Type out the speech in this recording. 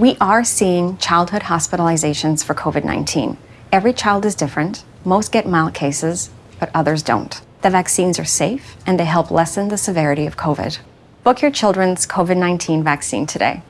We are seeing childhood hospitalizations for COVID-19. Every child is different. Most get mild cases, but others don't. The vaccines are safe and they help lessen the severity of COVID. Book your children's COVID-19 vaccine today.